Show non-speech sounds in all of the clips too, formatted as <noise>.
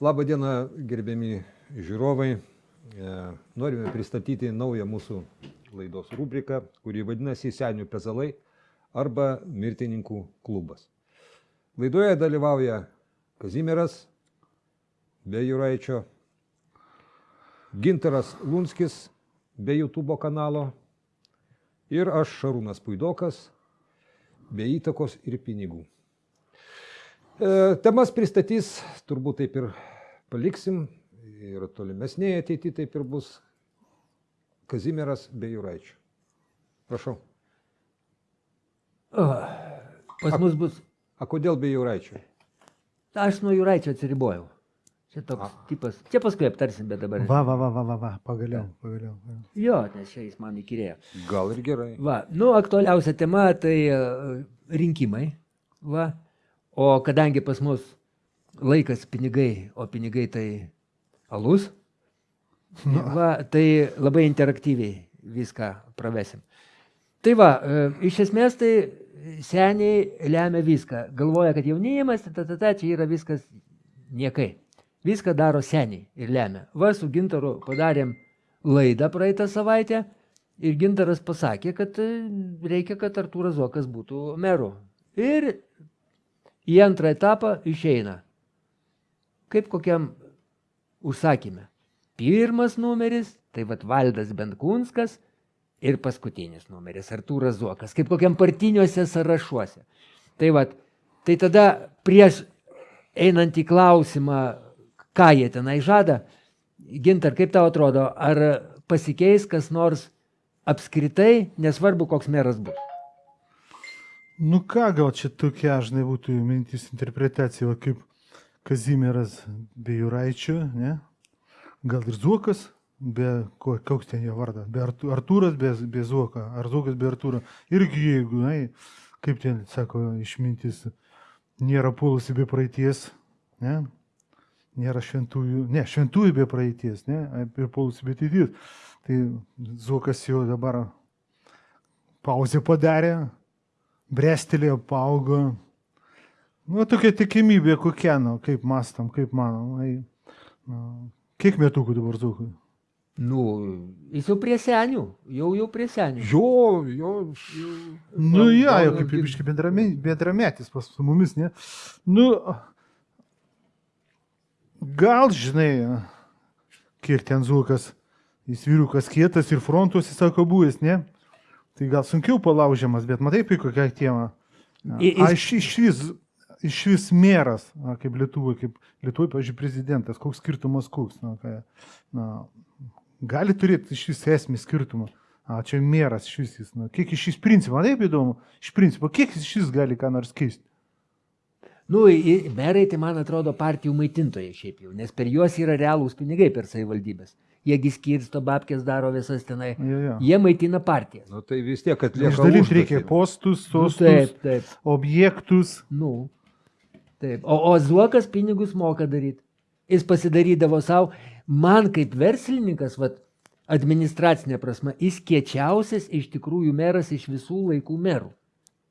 Labą dieną, gerbiami žiūrovai. E, norime pristatyti naują mūsų laidos rubriką, kuri vadinasi Senių pezalai arba Mirtininkų klubas. Laidoje dalyvauja Kazimieras be Juraičio, Ginteras Lunskis be YouTube kanalo ir aš Šarūnas Puidokas be įtakos ir pinigų. E, temas pristatys, turbūt taip ir paliksim, ir tolimesnėje ateityje taip ir bus Kazimieras be Juraičio. Prašau. O, pas mus bus. A kodėl be Juraičio? Aš nuo Juraičio atsiribojau. Čia toks A. tipas. Čia paskui aptarsim, bet dabar. Va, va, va, va, va, va, pagaliau, pagaliau. Jo, nes čia jis man įkyrėjo. Gal ir gerai. Va, nu, aktualiausia tema tai e, rinkimai. Va. O kadangi pas mus laikas pinigai, o pinigai tai alus, va, tai labai interaktyviai viską pravesim. Tai va, e, iš esmės tai seniai lemia viską. Galvoja, kad jaunimas, ta, ta, ta, čia yra viskas niekai. Viską daro seniai ir lemia. Va, su Gintaru padarėm laidą praeitą savaitę ir Gintaras pasakė, kad e, reikia, kad Artūras Zokas būtų meru. Ir į antrą etapą išeina. Kaip kokiam užsakymė. Pirmas numeris, tai vad Valdas Benkunskas ir paskutinis numeris Artūras Zuokas, kaip kokiam partiniuose sąrašuose. Tai vad, tai tada prieš einant į klausimą, ką jie tenai žada, Gintar, kaip tau atrodo, ar pasikeis kas nors apskritai, nesvarbu, koks meras bus? Nu ką, gal čia tokia, žinai, būtų mintis interpretacija, va, kaip Kazimieras be Juraičio, ne? Gal ir Zuokas, be, ko, koks ten jo vardas, be Artūras be, be Zuoka, ar Zuokas be Artūro. Irgi jeigu, na, kaip ten sako išmintis, nėra polusi be praeities, ne? Nėra šventųjų, ne, šventųjų be praeities, ne, ir polusi be ateities. Tai Zuokas jau dabar pauzę padarė, brestelėjo, paaugo. Nu, tokia tikimybė kokia, nu, kaip mastam, kaip manom. Ai, nu, kiek metukų dabar Zukui? Nu, jis jau prie senių, jau jau prie senių. Jo, jo. jo. Nu, Gal- ja, jau kaip netgi- biškai bendrame- bendrametis pas su mumis, ne? Nu, gal žinai, kiek ten Zukas, jis vyrukas kietas ir frontus, jis sako, buvęs, ne? Tai gal sunkiau palaužiamas, bet matai, apie kokią temą. Aš iš vis, iš vis meras, na, kaip Lietuvoje, kaip Lietuvoje, pažiūrėjau, prezidentas, koks skirtumas koks. Na, ką, na, gali turėti iš vis esmį skirtumą. A, čia meras iš vis jis. Na, kiek iš vis principo, man taip įdomu, iš principo, kiek iš vis gali ką nors keisti. Nu, merai tai man atrodo partijų maitintojai šiaip jau, nes per juos yra realūs pinigai per savivaldybės. Jiegi skirsto, babkės daro visas tenai. Jo, jo. Jie maitina partijas. Nu, tai vis tiek atlieka. Išdalinti užduotį. reikia postus, Nu, sostus, taip, taip. objektus. Nu, taip. O, o Zuokas pinigus moka daryti. Jis pasidarydavo savo, man kaip verslininkas, vat, administracinė prasme, jis kiečiausias iš tikrųjų meras iš visų laikų merų.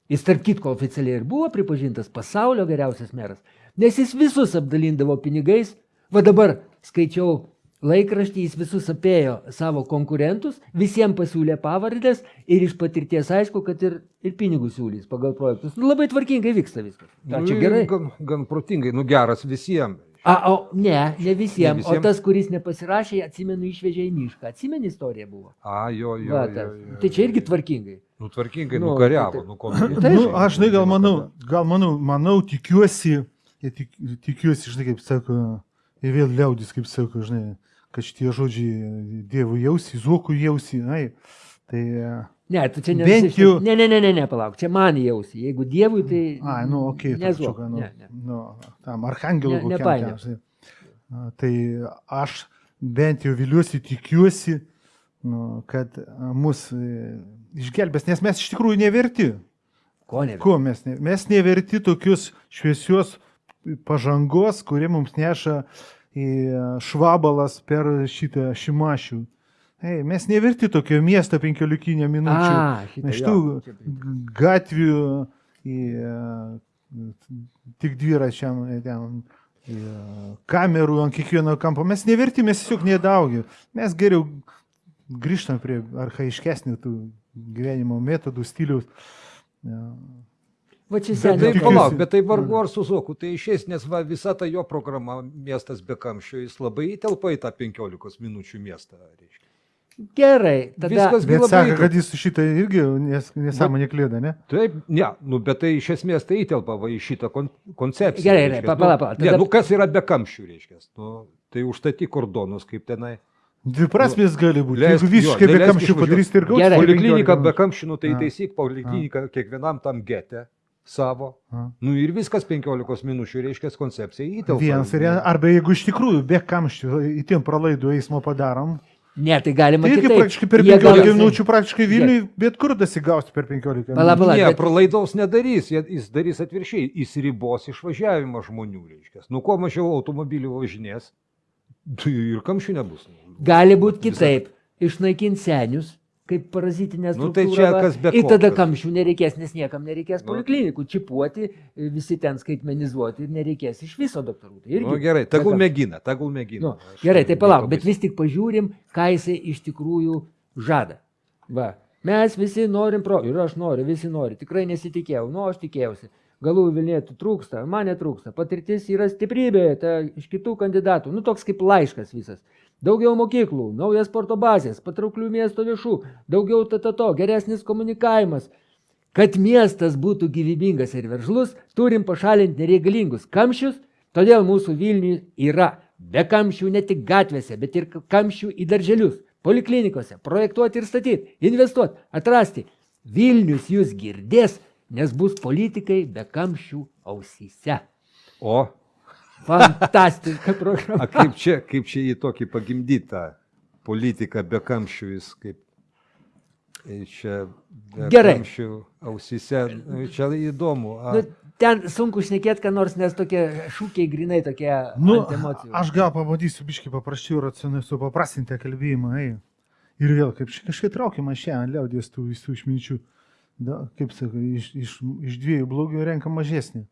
Jis tarp kitko oficialiai ir buvo pripažintas pasaulio geriausias meras, nes jis visus apdalindavo pinigais. Va dabar skaičiau laikraštį, jis visus apėjo savo konkurentus, visiems pasiūlė pavardės ir iš patirties aišku, kad ir, ir pinigus siūlys pagal projektus. Nu, labai tvarkingai vyksta viskas. Na, Nu, čia gerai. Gan, gan protingai, nu geras visiems. A, o ne, ne visiems. visiem? O tas, kuris nepasirašė, atsimenu, išvežė į mišką. Atsimeni istoriją buvo. A, jo, jo. Va, jo, tas. jo, tai čia jo, irgi jo. tvarkingai. Nu, tvarkingai, Nu, nukariavo, tai taip. nu, ko. Nu, aš, žinai, gal manau, gal manau, manau, tikiuosi, tik, tikiuosi, žinai, kaip sako, ir vėl liaudis, kaip sako, žinai, kad šitie žodžiai Dievų jausi, Zuokų jausi, ai, tai, Ne, tu čia ne. Bent jau- Ne, ne, ne, ne, ne, palauk. Čia man jausi. Jeigu Dievui, tai... ai, nu, okei, okay, nezuok, trupučiuką, nu, ne, ne. nu, tam arhangelų Ne- kokiam ten, Tai aš bent jau viliuosi, tikiuosi, nu, kad mus išgelbės, nes mes iš tikrųjų neverti. Ko ne? Ko mes, ne, mes neverti tokius šviesios pažangos, kurie mums neša į švabalas per šitą šimašių. Ei, mes neverti tokio miesto penkiolikinio minučių. A, šitą, Šitų jo, čia prie- gatvių į, tik dviračiam ten kamerų ant kiekvieno kampo. Mes neverti, mes tiesiog nedaugi. Mes geriau grįžtam prie arhaiškesnių tų gyvenimo metodų, stiliaus. Va čia Bet seniai. tai tikiuosi- palauk, bet tai vargu ar su Zuoku, tai išės, nes va, visa ta jo programa miestas be kamščio, jis labai įtelpa į tą 15 minučių miestą. Reiškia. Gerai, tada. Viskas Bet labai sako, kad jis šitą irgi nes, nesąmonė klėda, ne? Taip, ne, nu, bet tai iš esmės tai įtelpa va, į šitą kon koncepciją. Gerai, gerai, reiškias. pa- pala, nu, pala, Ne, tada- nu kas yra be kamščių, reiškia. Nu, tai užstaty kordonus kaip tenai. Dviprasmės gali būti. leisk- Jeigu visiškai jo, be kamščių išvažiuot. padarys, tai ir gaus. Gerai. po Poliklinika 15 be kamščių, nu, tai taisyk poliklinika kiekvienam tam gete savo. Nu ir viskas 15 minučių, reiškia, koncepcija įtelpa. Vienas arba jeigu iš tikrųjų be kamščių įtiem pralaidų eismo padarom, Ne, tai galima tai irgi kitaip. praktiškai per Jie 15 gal- minučių praktiškai Vilniui, bet kur dasigausti per 15 Pala, minučių. Ne, bet- pralaidaus nedarys, jis darys atviršiai, jis ribos išvažiavimą žmonių, reiškia. Nu, kuo mažiau automobilių važinės, tai ir kamščių nebus. Gali būti kitaip. Išnaikinti senius, kaip parazitinė Nu, struktūra. tai čia va, kas be Ir ko, tada kas- kamščių nereikės, nes niekam nereikės Nu. poliklinikų, čipuoti, visi ten skaitmenizuoti ir nereikės iš viso daktarų. Tai irgi Nu, gerai, tegul kamščių. mėgina, tegul mėgina. Nu, Aš gerai, tai nieko palauk, bet vis tik pažiūrim, ką jisai iš tikrųjų žada. Va. Mes visi norim pro, ir aš noriu, visi nori, tikrai nesitikėjau, nu aš tikėjausi. Galų Vilnietų trūksta, man netrūksta, patirtis yra stiprybė, ta iš kitų kandidatų, nu toks kaip laiškas visas. Daugiau mokyklų, naujas sporto bazės, patrauklių miesto viešų, daugiau tatato, geresnis komunikavimas. Kad miestas būtų gyvybingas ir veržlus, turim pašalinti nereikalingus kamščius, todėl mūsų Vilniui yra be kamščių ne tik gatvėse, bet ir kamščių į darželius, poliklinikose, projektuoti ir statyti, investuoti, atrasti. Vilnius jūs girdės, nes bus politikai be kamščių ausyse. O, Fantastiška programa. a kaip čia, kaip čia į tokį pagimdytą politiką be kamščių jis kaip. e, Čia be Gerai. kamščių ausise, nu, čia įdomu. A, Nu, ten sunku šnekėti, ką nors, nes tokie šūkiai grinai tokie Nu, ant emocijų. aš gal pabandysiu biškai paprasčiau racionaliai supaprastinti kalbėjimą. Ei. Ir vėl, kaip kažkaip traukiama šiandien liaudės tų visų išminčių. Da, kaip sakai, iš, iš, iš dviejų blogių renka mažesnį.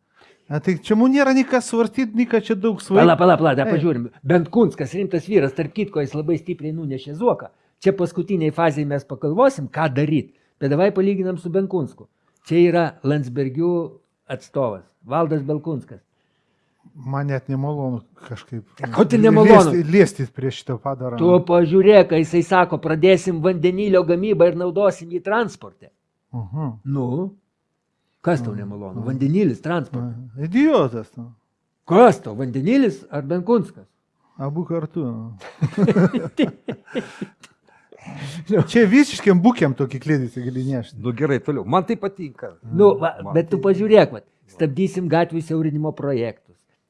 A, tai čia mums nėra ką svarstyti, ką čia daug Pala, svarstyti. pala, pala, dar Ei. pažiūrim. Bent Kunskas, rimtas vyras, tarp kitko, jis labai stipriai nunešė zuoką. Čia paskutiniai fazai mes pagalvosim, ką daryti. Bet davai palyginam su Benkunsku. Čia yra Landsbergių atstovas, Valdas Belkunskas. Man net nemalonu kažkaip. Ko tai nemalonu? Liesti, liesti prie šito padarą. Tu pažiūrėk, kai jisai sako, pradėsim vandenilio gamybą ir naudosim jį transporte. Aha. Nu, kas tau nemalonu? Vandenilis transporte. A, Idiotas. Nu. Kas tau, vandenilis ar Benkunskas? Abu kartu. <laughs> Čia visiškiam būkiam tokį klėdį gali nešti. nu gerai, toliau. Man tai patinka. Nu, va, Man bet tu tai- pažiūrėk, va, stabdysim gatvių siaurinimo projektus.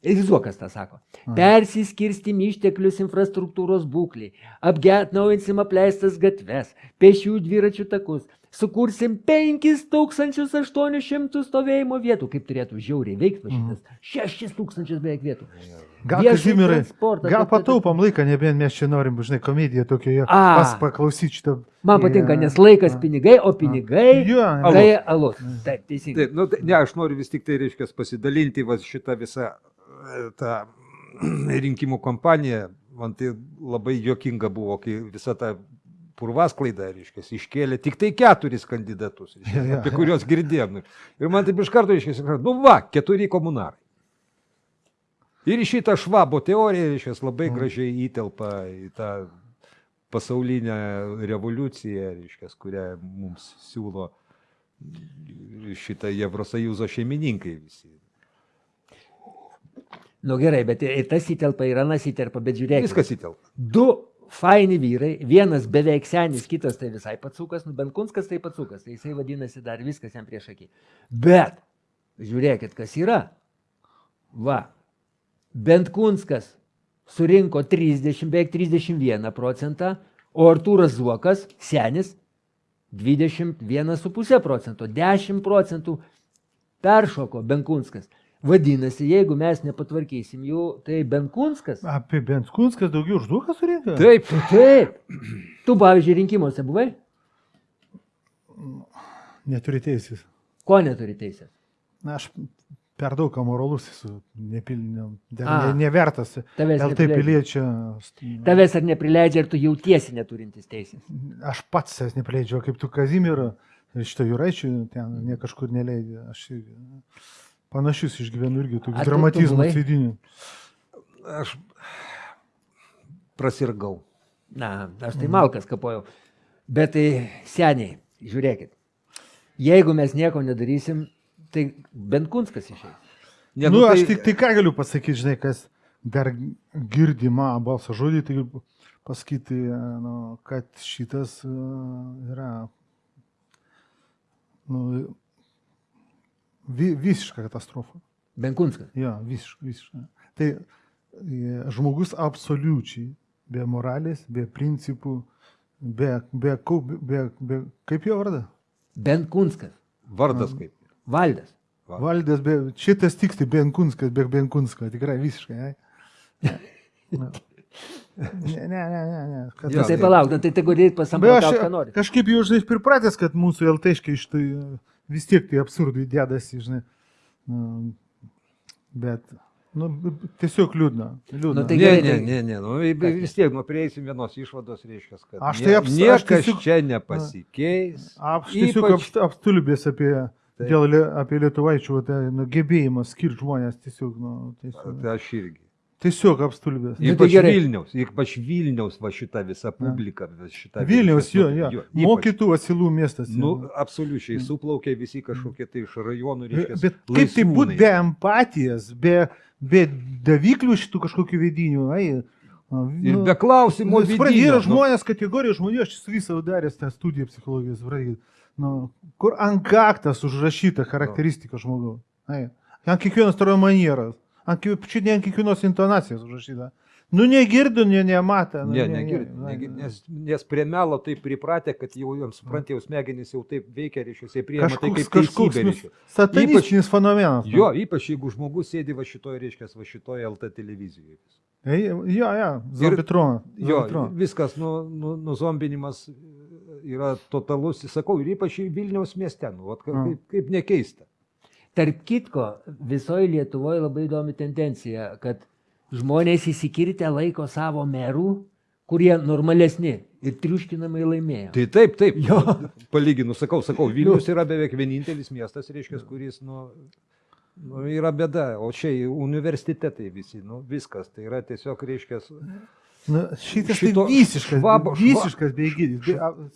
Ir Zuokas tą sako. Persiskirstim išteklius infrastruktūros būkliai, apgetnaujinsim apleistas gatves, pešių dviračių takus, sukursim 5800 stovėjimo vietų, kaip turėtų žiauriai veikti šitas. 6000 beveik vietų. Gal, Kazimirai, gal ta- ta- ta- pataupam laiką, nebent mes čia norim, žinai, komediją tokia, A. pas paklausyti šitą. Man patinka, Ja. nes laikas pinigai, o pinigai Jo, tai alus. Taip, teisingai. Taip, nu, tai, ne, aš noriu vis tik tai, reiškia, pasidalinti va, šitą visą tą <clears throat> rinkimų kampaniją. Man tai labai jokinga buvo, kai visa ta purvasklaida, reiškia, iškėlė tik tai keturis kandidatus, reiškia, jo, apie jo. kuriuos girdėjom. Ir man taip iš karto, reiškia, nu va, keturi komunarai. Ir šitą švabo teoriją, reiškia, labai gražiai įtelpa į tą pasaulinę revoliuciją, reiškia, kurią mums siūlo šitą Evrosąjūzo šeimininkai visi. Nu gerai, bet ir tas įtelpa, ir anas įtelpa, bet žiūrėk. Viskas įtelpa. Du faini vyrai, vienas beveik senis, kitas tai visai patsukas, nu bent kunskas tai patsukas, tai jisai vadinasi dar viskas jam prieš akį. Bet, žiūrėkit, kas yra. Va, bent kunskas surinko 30, beveik 31 procentą, o Artūras Zuokas, senis, 21,5 procento, 10 procentų peršoko Benkunskas. Vadinasi, jeigu mes nepatvarkysim jų, tai Benkunskas Apie Benskunskas daugiau užduoką surinka? Taip, Taip. Tu, pavyzdžiui, rinkimuose buvai? Neturi teisės. Ko neturi teisės? Na, aš per daug amoralus, esu nepilniam, ne, nevertas. Tavęs LT neprileidžia. piliečia. Tavęs ar neprileidžia ir tu jautiesi neturintis teisės. Aš pats savęs neprileidžiu, kaip tu Kazimiro, šito Juraičių, ten ne kažkur neleidži. Aš panašius išgyvenu irgi, tu buvai? sėdinių. Aš prasirgau. Na, aš tai malkas kapojau. Bet tai seniai, žiūrėkit. Jeigu mes nieko nedarysim, tai bent kunskas išeis. Ne, Nu, aš tik tai ką galiu pasakyti, žinai, kas dar girdi mano balso žodį, tai pasakyti, nu, kad šitas uh, yra nu, vi, visiška katastrofa. Bent kunskas. Jo, visiškai, visiškai. Tai e, žmogus absoliučiai be moralės, be principų, be, be, be, be kaip jo vardas? Bent kunskas. Vardas kaip. Valdas. Va. Valdės, be, šitas tiksliai Benkunskas, be Benkunsko, tikrai visiškai. ai. <laughs> Ne, ne, ne, ne. ne. Kad Jo, Ja, tai tai- palauk, nu, tai Bet aš pasamprotauti, ką nori. kažkaip jau, žinai, pripratęs, kad mūsų LTškai iš tai e, vis tiek tai absurdai dėdasi, žinai. Bet, nu, tiesiog liūdna. liūdna. Nu, tai Ne, gerai, ne, tai- ne, ne, nu, vis tiek, nu, prieisim vienos išvados, reiškia, kad Aš tai aps- aš niekas tiesiog- čia nepasikeis. Aš tiesiog Ypač- apst- apstulbės apie, Taip. dėl, apie lietuvaičių tai, nu, gebėjimą skirti žmonės. Tiesiog, nu, tiesiog, Tai aš irgi. Tiesiog apstulbės. Nu, tai Ypač gerai. Vilniaus, ypač Vilniaus va šita visa publika, vis šita Vilniaus, jo, reiškias, jo. ypač. Mokytų asilų miestas. Nu, jo. absoliučiai, suplaukė visi kažkokie tai iš rajonų, reiškia. Bet kaip tai būtų be empatijos, be, be daviklių šitų kažkokių vidinių, ai. Ir be klausimų. Nu, supranti, yra nu, žmonės, kategorija žmonių, aš su visą daręs tą studiją psichologijos, supranti, nu, kur ant kaktas užrašyta charakteristika žmogaus. Ai, ant kiekvienos taro manieros, ant, čia ne ant kiekvienos intonacijos užrašyta. Nu, negirdu, ne, nematą. Nu, Ne, negirdi, negirdi, nes, nes prie melo taip pripratę, kad jau jiems suprantė, jau smegenys jau taip veikia, reiškia, jie priima tai Kažkoks, kaip kažkoks nu, satanistinis fenomenas. nu. Jo, ypač jeigu žmogus sėdi va šitoje, reiškia, va šitoje LT televizijoje. Ei, Jo, jo, zombitronas. Jo, viskas, nu, nu, nuzombinimas yra totalus, sakau, ir ypač Vilniaus mieste, nu, vat, Mm. kaip, kaip nekeista. Tarp kitko, visoje Lietuvoje labai įdomi tendencija, kad žmonės įsikirtę laiko savo merų, kurie normalesni ir triuškinamai laimėjo. Tai taip, taip. Jo. Palyginu, sakau, sakau, Vilnius yra beveik vienintelis miestas, reiškia, kuris, nu, nu, yra bėda, o čia universitetai visi, nu, viskas, tai yra tiesiog, reiškia, Nu, šitas Šito tai visiškas, švabo- šva- visiškas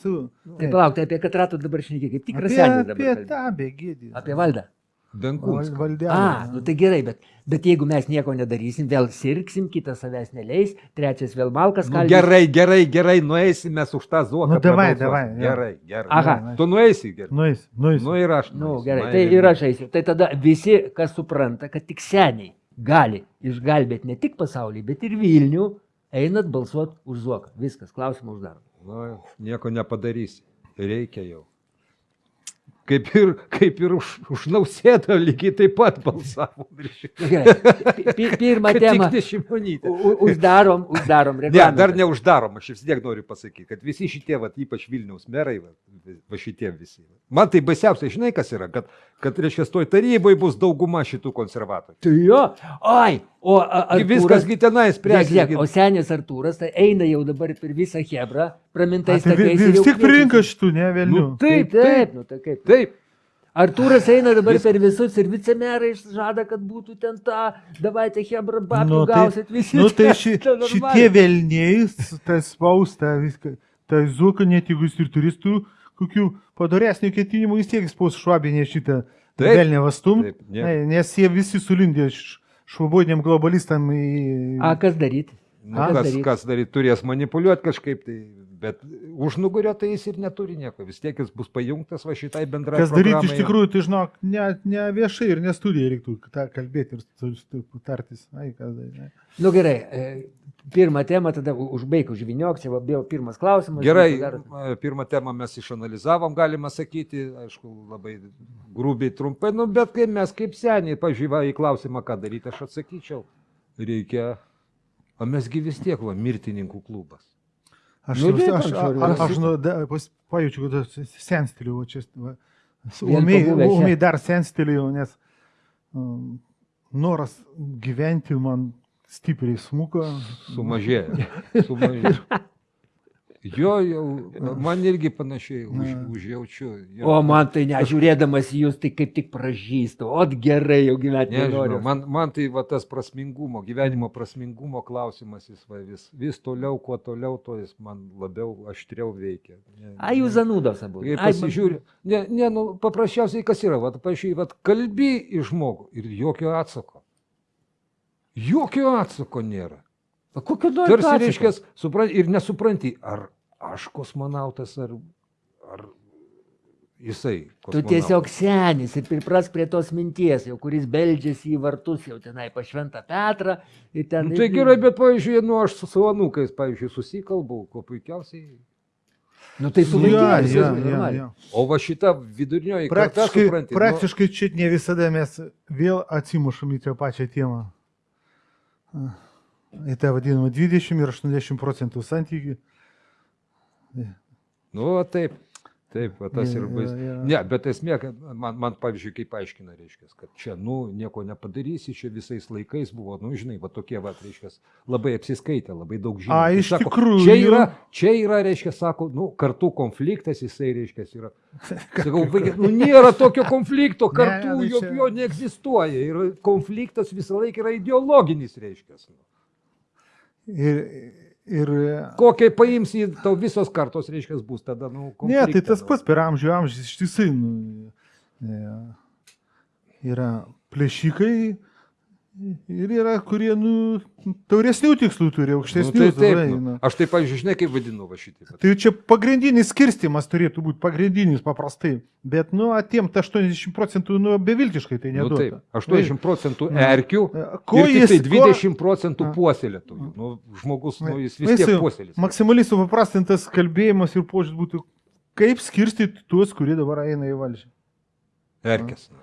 su, Tai palauk, tai apie katratų dabar šneki, kaip tikras apie, senis apie dabar. kalbi. tą beigydį. Apie valdą. Benkunskas. valdelę. A, nu tai gerai, bet, bet jeigu mes nieko nedarysim, vėl sirgsim, kitas savęs neleis, trečias vėl malkas Nu, kalbės. gerai, gerai, gerai, nueisim mes už tą zuoką. Nu, davai, davai. Gerai, gerai. Aha. Tu nueisi, gerai. Nueis, nueis. Nu ir aš. Nu, nueisiu. gerai, tai ir aš eisiu. Tai tada visi, kas supranta, kad tik seniai gali išgelbėti ne tik pasaulį, bet ir Vilnių, einat balsuoti už Zuoką. Viskas, klausimą uždarom. Nu, nieko nepadarysi. Reikia jau. Kaip ir, kaip ir už, už nausėdą lygiai taip pat balsavo. Gerai, pi- pi- Pirmą temą u- uždarom, uždarom. Ne, reglamentą. dar neuždarom, aš vis tiek noriu pasakyti, kad visi šitie, va, ypač Vilniaus merai, va, va šitie visi. Man tai baisiausia, žinai, kas yra, kad, kad reiškia, toj taryboje bus dauguma šitų konservatorių. Tai jo, oi, o Artūras- viskas gi tenai Žiūrėk, žiūrėk, spręs. o senis Artūras tai eina jau dabar per visą Hebrą, pramintais tai takais. vi- ir jau vis tiek pririnka šitų, ne, vėliau. Nu, Taip, Taip, taip, nu tai kaip. Taip, Artūras eina dabar Vis- per visus ir vicemerai žada, kad būtų ten ta, davaite Hebra, babkių Nu, tai- gausit visi. Nu, tai ši, Tai šitie velniai, tas spausta viską, tai zuka net jeigu jis ir turistų kokių padoresnių ketinimų, vis tiek spaus švabinė šitą velnę vastum, Taip, ne. Ne, nes jie visi sulindė švabodiniam globalistam į... A, kas daryti? nu, A, kas, kas daryt, turės manipuliuoti kažkaip, tai, bet už nugario tai jis ir neturi nieko. Vis tiek jis bus pajungtas va šitai bendrai. Kas daryti iš tikrųjų, tai žinok, ne, ne viešai ir ne studijai reiktų tą kalbėti ir tartis. Ai, kas ne. Nu gerai, e, pirmą temą tada užbaig, užviniok, čia va, buvo pirmas klausimas. Gerai, darot- e, pirmą temą mes išanalizavom, galima sakyti, aišku, labai grubiai trumpai, nu, bet kai mes kaip seniai, pažiūrėjau į klausimą, ką daryti, aš atsakyčiau, reikia, o mesgi vis tiek, va, mirtininkų klubas. Aš, Nu, dėk, aš, aš aš, nu, da, pas, pajaučiu, kad senstiliu, va, čia, va, umiai, dar senstiliu, nes um, noras gyventi man stipriai smuko. Sumažėjo. Sumažėjo. <laughs> Jo, jau, man irgi panašiai už, užjaučiu. Jo. O man tai nežiūrėdamas į jūs, tai kaip tik pražįstu. O gerai jau gyventi nenoriu. man, man tai va, tas prasmingumo, gyvenimo prasmingumo klausimas, jis va, vis, vis toliau, kuo toliau, to jis man labiau aštriau veikia. Ne, A, jūs zanūdos abu. Kai Ai, man- pasižiūri, ne, ne, nu, paprasčiausiai kas yra, vat, pažiūrėjai, vat, kalbi į žmogų ir jokio atsako. Jokio atsako nėra. O kokio nori Tarsi reiškia, supranti ir nesupranti, ar aš kosmonautas, ar, ar jisai. Tu kosmonautas. tiesiog senis ir priprask prie tos minties, jau kuris beldžiasi į vartus, jau tenai pa šventą Petrą. ir Ten, Nu, tai gerai, bet, pavyzdžiui, nu, aš su savo anūkais, pavyzdžiui, susikalbau, kuo puikiausiai. Nu, tai su viskas jo, normaliai. jo. O va šita vidurinioji karta, Praktiškai, supranti, praktiškai čia ne visada mes vėl atsimušam į tą pačią temą. Į tą vadinamą 20 ir 80 procentų santykių. Nu, nu taip. Taip, va, tas Jo, ir bais. jo, jo. Ne, bet esmė, kad man, man pavyzdžiui, kaip aiškina, reiškia, kad čia, nu, nieko nepadarysi, čia visais laikais buvo, nu, žinai, va tokie, va, reiškia, labai apsiskaitę, labai daug žinių. A, iš sako, tikrųjų. Čia yra, čia yra, reiškia, sako, nu, kartų konfliktas, jisai, reiškia, yra. Sakau, vaikai, nu, nėra tokio konflikto, Ne, kartų ne, jo, čia- jo neegzistuoja. Ir konfliktas visą laiką yra ideologinis, reiškia. Ir, ir, Kokiai paimsi, tau visos kartos, reiškia, bus tada, nu, ne, tai konflikte, tas nu. pats per amžių amžius ištisai nu, e, yra plėšikai ir yra, kurie nu, tauresnių tikslų turi, Nu, aukštesnių. tai taip, tada, nu. nu. Aš tai, pavyzdžiui, žinai, kaip vadinu va šitą. Tai čia pagrindinis skirstimas turėtų būti pagrindinis paprastai. Bet, nu, atimta 80 procentų, nu, beviltiškai tai Nu, neduoda. taip, 80 procentų Nu. erkių Ko ir tik jis, tai ko- 20 procentų A. puoselėtojų. Nu, žmogus, nu, jis Na, vis tiek puoselės. Maksimaliai supaprastintas kalbėjimas ir požiūris būtų, kaip skirstyti tuos, kurie dabar eina į valdžią. Erkės. nu.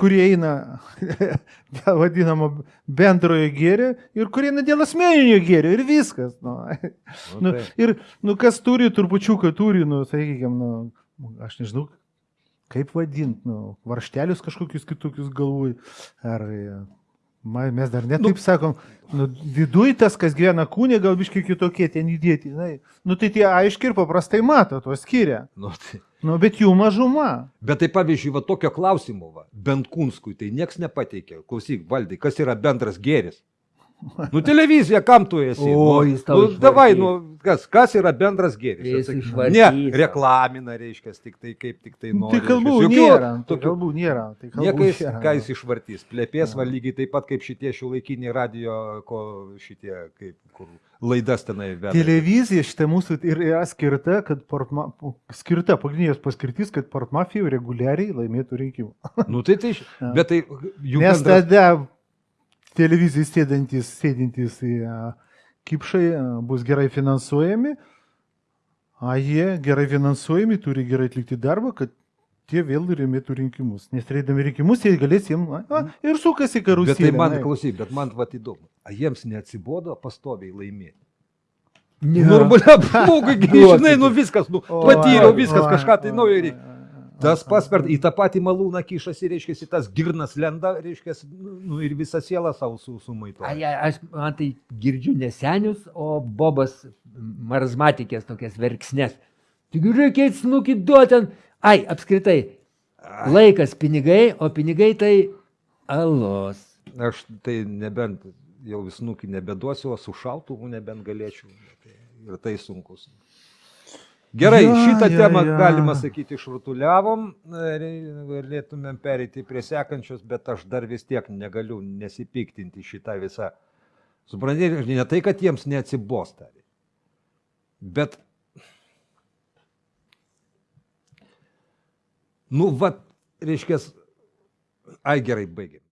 Kurie eina <laughs> dėl vadinamo bendrojo gėrio ir kurie eina dėl asmeninio gėrio ir viskas. Nu. Nu, Nu, ir, nu, kas turi, turpučiuką turi, nu, sakykime, nu, aš nežinau, kaip vadinti, nu, varštelius kažkokius kitokius galvoj. Ar e, ma- mes dar netaip nu, sakom, nu, viduj tas, kas gyvena kūne, gal biškai kitokie ten įdėti. Na, nu, tai tie aiškiai ir paprastai mato, to skiria. Nu, tai. Nu, bet jų mažuma. Bet tai pavyzdžiui, va tokio klausimo, va, bent Kunskui, tai niekas nepateikė. Klausyk, valdai, kas yra bendras gėris? Nu, televizija, kam tu esi? O, nu, jis tau nu, išvartys. davai, nu, kas, kas yra bendras gėris? Ne, reklamina, reiškia, tik tai kaip tik tai nori. tai kalbų reiškias. nėra. Tai tokių- kalbų nėra. Tai kalbų Niekais, nėra. ką jis išvartys, plėpės va lygiai taip pat kaip šitie šiuolaikiniai radio, ko šitie, kaip, kur laidas tenai veda. Televizija šitą mūsų ir yra skirta, kad portma, skirta pagrindinės paskirtis, kad portmafija reguliariai laimėtų rinkimų. Nu tai tai, bet tai jų Nes bendras- tada televizijai sėdintys a, kipšai a, bus gerai finansuojami, o jie gerai finansuojami, turi gerai atlikti darbą, kad tie vėl laimėtų rinkimus. Nes turėdami rinkimus, jie galės jiems a, a, ir sukasi karuselė. Bet tai man, klausyk, bet man vat įdomu. A jiems neatsibodo pastoviai laimėti. Ne. Normaliam žmogui, gi, Duokite. žinai, nu viskas, nu, patyriau viskas, kažką tai naujo reikia. Tas o, pas per, o. į tą patį malūną kišasi, reiškia, tas girnas lenda, reiškia, nu, ir visą sielą savo su, sumaito. Ai, ai, aš man tai girdžiu nesenius, o Bobas marazmatikės tokias verksnės. Tik reikia snukį duoti. ant- Ai, apskritai, laikas pinigai, o pinigai tai alos. Aš tai nebent jau visnukį nebeduosiu, o su šautuvu nebent galėčiau. Tai, ir tai sunkus. Gerai, Ja, šitą ja, temą, ja. galima sakyti, išrutuliavom, Re- galėtumėm perėti prie sekančios, bet aš dar vis tiek negaliu nesipiktinti šitą visą. Suprantate, ne tai, kad jiems neatsibosta, bet, nu, va, reiškia, ai gerai, baigiam.